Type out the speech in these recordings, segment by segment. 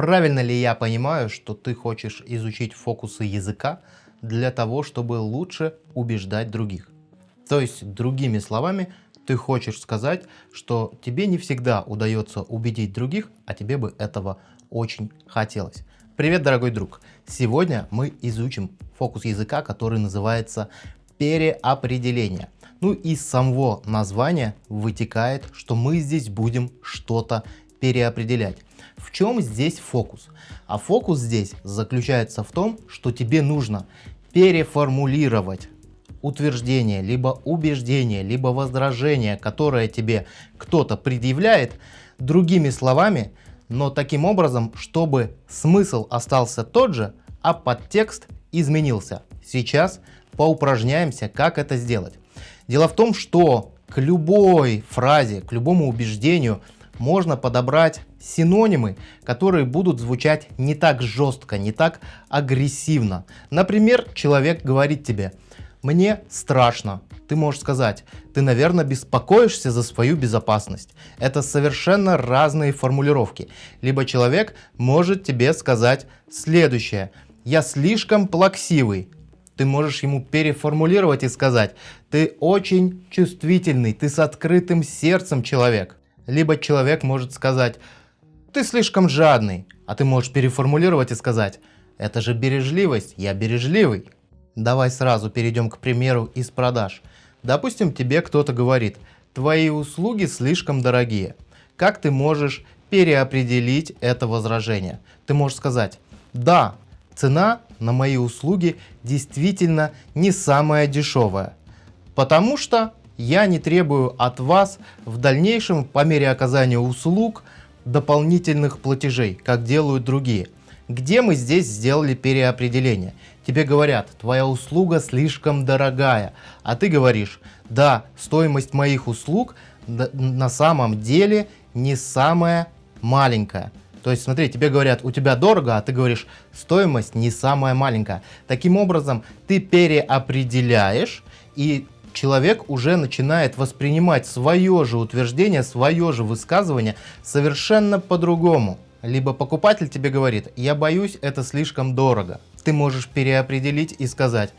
Правильно ли я понимаю, что ты хочешь изучить фокусы языка для того, чтобы лучше убеждать других? То есть, другими словами, ты хочешь сказать, что тебе не всегда удается убедить других, а тебе бы этого очень хотелось. Привет, дорогой друг! Сегодня мы изучим фокус языка, который называется переопределение. Ну и из самого названия вытекает, что мы здесь будем что-то переопределять. В чем здесь фокус? А фокус здесь заключается в том, что тебе нужно переформулировать утверждение, либо убеждение, либо возражение, которое тебе кто-то предъявляет, другими словами, но таким образом, чтобы смысл остался тот же, а подтекст изменился. Сейчас поупражняемся, как это сделать. Дело в том, что к любой фразе, к любому убеждению можно подобрать синонимы, которые будут звучать не так жестко, не так агрессивно. Например, человек говорит тебе «мне страшно». Ты можешь сказать «ты, наверное, беспокоишься за свою безопасность». Это совершенно разные формулировки. Либо человек может тебе сказать следующее «я слишком плаксивый». Ты можешь ему переформулировать и сказать «ты очень чувствительный, ты с открытым сердцем человек». Либо человек может сказать «ты слишком жадный», а ты можешь переформулировать и сказать «это же бережливость, я бережливый». Давай сразу перейдем к примеру из продаж. Допустим, тебе кто-то говорит «твои услуги слишком дорогие». Как ты можешь переопределить это возражение? Ты можешь сказать «да, цена на мои услуги действительно не самая дешевая, потому что я не требую от вас в дальнейшем по мере оказания услуг дополнительных платежей, как делают другие. Где мы здесь сделали переопределение? Тебе говорят, твоя услуга слишком дорогая, а ты говоришь, да, стоимость моих услуг на самом деле не самая маленькая. То есть, смотри, тебе говорят, у тебя дорого, а ты говоришь, стоимость не самая маленькая. Таким образом, ты переопределяешь, и человек уже начинает воспринимать свое же утверждение, свое же высказывание совершенно по-другому. Либо покупатель тебе говорит, я боюсь, это слишком дорого. Ты можешь переопределить и сказать,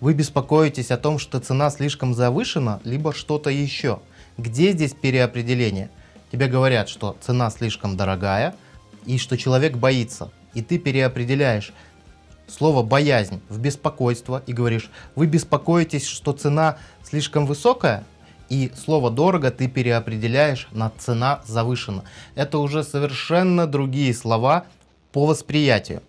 вы беспокоитесь о том, что цена слишком завышена, либо что-то еще. Где здесь переопределение? Тебе говорят, что цена слишком дорогая и что человек боится. И ты переопределяешь слово «боязнь» в беспокойство и говоришь, вы беспокоитесь, что цена слишком высокая, и слово «дорого» ты переопределяешь на «цена завышена». Это уже совершенно другие слова по восприятию.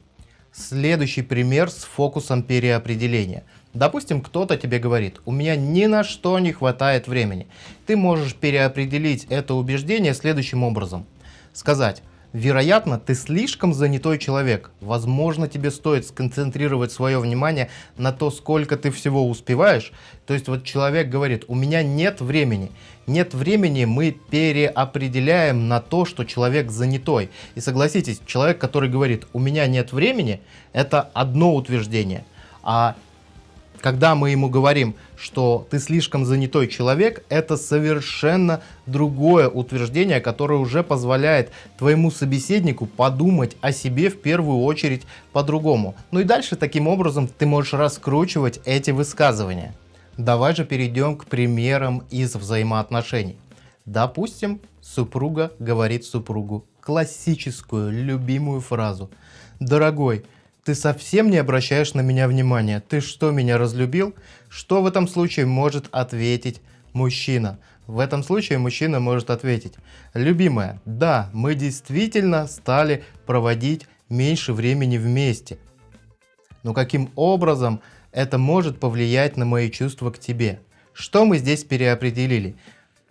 Следующий пример с фокусом переопределения. Допустим, кто-то тебе говорит, у меня ни на что не хватает времени. Ты можешь переопределить это убеждение следующим образом. Сказать, Вероятно, ты слишком занятой человек. Возможно, тебе стоит сконцентрировать свое внимание на то, сколько ты всего успеваешь. То есть вот человек говорит, у меня нет времени. Нет времени мы переопределяем на то, что человек занятой. И согласитесь, человек, который говорит, у меня нет времени, это одно утверждение. А когда мы ему говорим, что ты слишком занятой человек, это совершенно другое утверждение, которое уже позволяет твоему собеседнику подумать о себе в первую очередь по-другому. Ну и дальше таким образом ты можешь раскручивать эти высказывания. Давай же перейдем к примерам из взаимоотношений. Допустим, супруга говорит супругу классическую любимую фразу «Дорогой, ты совсем не обращаешь на меня внимания. Ты что, меня разлюбил? Что в этом случае может ответить мужчина? В этом случае мужчина может ответить, любимая, да, мы действительно стали проводить меньше времени вместе. Но каким образом это может повлиять на мои чувства к тебе? Что мы здесь переопределили?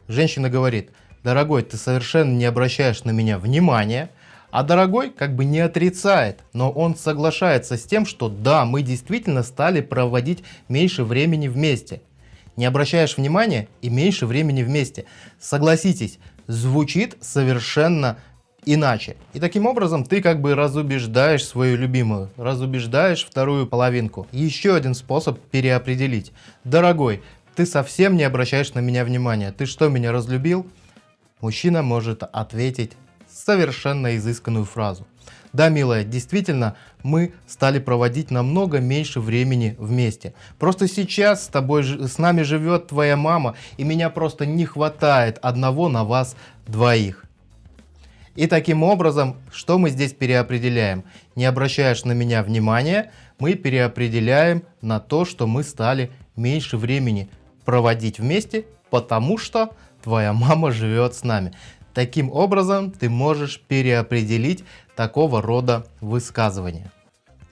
Женщина говорит, дорогой, ты совершенно не обращаешь на меня внимания, а дорогой как бы не отрицает, но он соглашается с тем, что да, мы действительно стали проводить меньше времени вместе. Не обращаешь внимания и меньше времени вместе. Согласитесь, звучит совершенно иначе. И таким образом ты как бы разубеждаешь свою любимую, разубеждаешь вторую половинку. Еще один способ переопределить. Дорогой, ты совсем не обращаешь на меня внимания. Ты что, меня разлюбил? Мужчина может ответить совершенно изысканную фразу. Да, милая, действительно, мы стали проводить намного меньше времени вместе. Просто сейчас с тобой, с нами живет твоя мама, и меня просто не хватает одного на вас двоих. И таким образом, что мы здесь переопределяем? Не обращаешь на меня внимания, мы переопределяем на то, что мы стали меньше времени проводить вместе, потому что твоя мама живет с нами. Таким образом, ты можешь переопределить такого рода высказывания.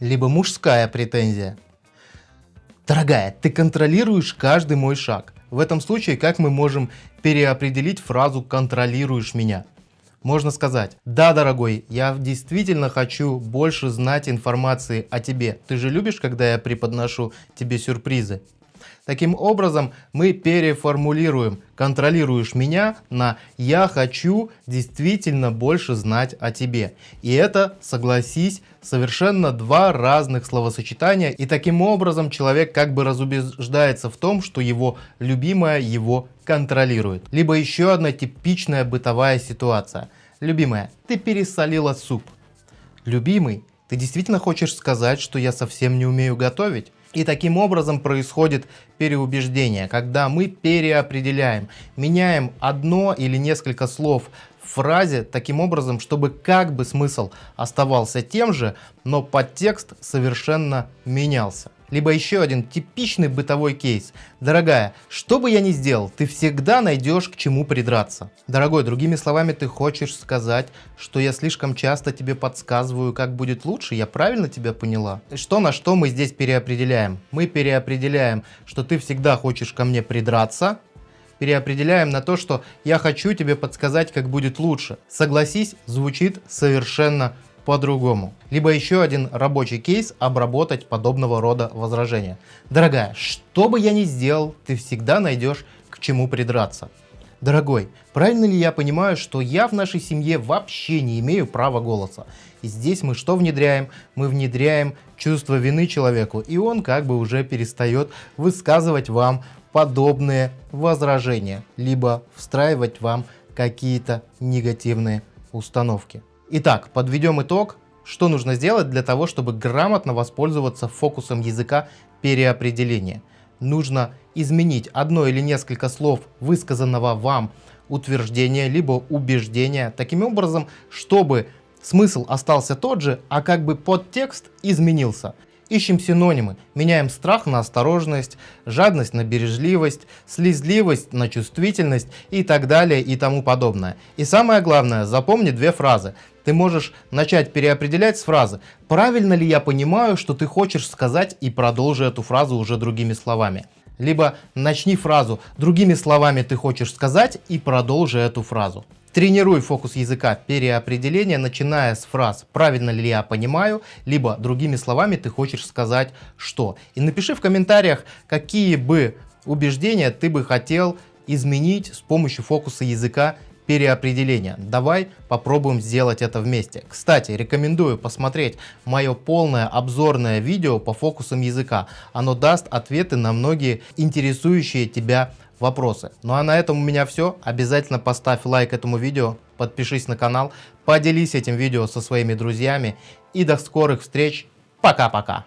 Либо мужская претензия. Дорогая, ты контролируешь каждый мой шаг. В этом случае, как мы можем переопределить фразу «контролируешь меня»? Можно сказать, да, дорогой, я действительно хочу больше знать информации о тебе. Ты же любишь, когда я преподношу тебе сюрпризы? Таким образом, мы переформулируем «контролируешь меня» на «я хочу действительно больше знать о тебе». И это, согласись, совершенно два разных словосочетания. И таким образом человек как бы разубеждается в том, что его любимая его контролирует. Либо еще одна типичная бытовая ситуация. Любимая, ты пересолила суп. Любимый, ты действительно хочешь сказать, что я совсем не умею готовить? И таким образом происходит переубеждение, когда мы переопределяем, меняем одно или несколько слов в фразе таким образом, чтобы как бы смысл оставался тем же, но подтекст совершенно менялся. Либо еще один типичный бытовой кейс. Дорогая, что бы я ни сделал, ты всегда найдешь к чему придраться. Дорогой, другими словами, ты хочешь сказать, что я слишком часто тебе подсказываю, как будет лучше? Я правильно тебя поняла? Что на что мы здесь переопределяем? Мы переопределяем, что ты всегда хочешь ко мне придраться, переопределяем на то, что я хочу тебе подсказать, как будет лучше. Согласись, звучит совершенно по-другому. Либо еще один рабочий кейс обработать подобного рода возражения. Дорогая, что бы я ни сделал, ты всегда найдешь к чему придраться. Дорогой, правильно ли я понимаю, что я в нашей семье вообще не имею права голоса? И здесь мы что внедряем? Мы внедряем чувство вины человеку, и он как бы уже перестает высказывать вам подобные возражения, либо встраивать вам какие-то негативные установки. Итак, подведем итог. Что нужно сделать для того, чтобы грамотно воспользоваться фокусом языка переопределения? Нужно изменить одно или несколько слов высказанного вам утверждения, либо убеждения, таким образом, чтобы смысл остался тот же, а как бы подтекст изменился. Ищем синонимы, меняем страх на осторожность, жадность на бережливость, слезливость на чувствительность и так далее и тому подобное. И самое главное, запомни две фразы. Ты можешь начать переопределять с фразы «Правильно ли я понимаю, что ты хочешь сказать» и продолжи эту фразу уже другими словами. Либо начни фразу «Другими словами ты хочешь сказать» и продолжи эту фразу. Тренируй фокус языка переопределения, начиная с фраз «правильно ли я понимаю», либо другими словами ты хочешь сказать «что». И напиши в комментариях, какие бы убеждения ты бы хотел изменить с помощью фокуса языка переопределения. Давай попробуем сделать это вместе. Кстати, рекомендую посмотреть мое полное обзорное видео по фокусам языка. Оно даст ответы на многие интересующие тебя вопросы. Ну а на этом у меня все. Обязательно поставь лайк этому видео, подпишись на канал, поделись этим видео со своими друзьями и до скорых встреч. Пока-пока.